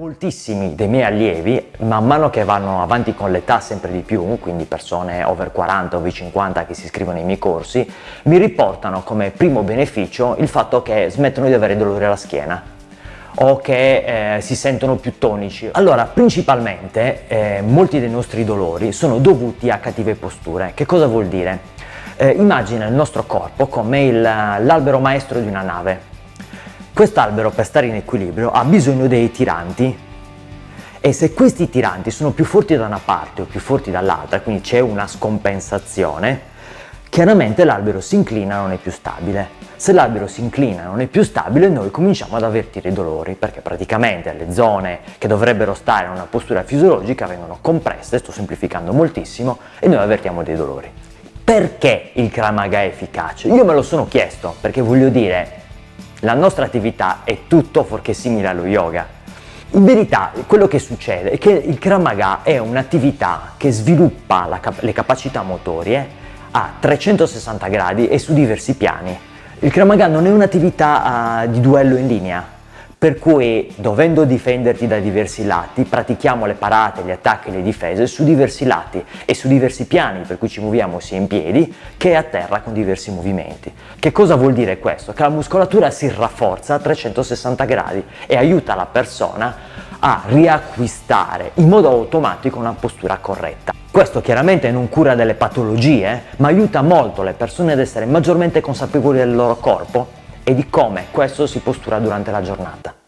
moltissimi dei miei allievi, man mano che vanno avanti con l'età sempre di più, quindi persone over 40, over 50 che si iscrivono ai miei corsi, mi riportano come primo beneficio il fatto che smettono di avere dolori alla schiena o che eh, si sentono più tonici. Allora, principalmente eh, molti dei nostri dolori sono dovuti a cattive posture. Che cosa vuol dire? Eh, immagina il nostro corpo come l'albero maestro di una nave Quest'albero per stare in equilibrio ha bisogno dei tiranti e se questi tiranti sono più forti da una parte o più forti dall'altra, quindi c'è una scompensazione, chiaramente l'albero si inclina e non è più stabile. Se l'albero si inclina e non è più stabile, noi cominciamo ad avvertire i dolori, perché praticamente le zone che dovrebbero stare in una postura fisiologica vengono compresse, sto semplificando moltissimo, e noi avvertiamo dei dolori. Perché il Kramaga è efficace? Io me lo sono chiesto, perché voglio dire, la nostra attività è tutto fuorché simile allo yoga. In verità quello che succede è che il Kramaga è un'attività che sviluppa cap le capacità motorie a 360 gradi e su diversi piani. Il Kramaga non è un'attività uh, di duello in linea, per cui dovendo difenderti da diversi lati pratichiamo le parate, gli attacchi le difese su diversi lati e su diversi piani per cui ci muoviamo sia in piedi che a terra con diversi movimenti. Che cosa vuol dire questo? Che la muscolatura si rafforza a 360 gradi e aiuta la persona a riacquistare in modo automatico una postura corretta. Questo chiaramente non cura delle patologie, ma aiuta molto le persone ad essere maggiormente consapevoli del loro corpo e di come questo si postura durante la giornata.